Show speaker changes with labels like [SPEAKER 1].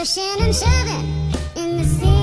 [SPEAKER 1] pushing and shoving in the sea.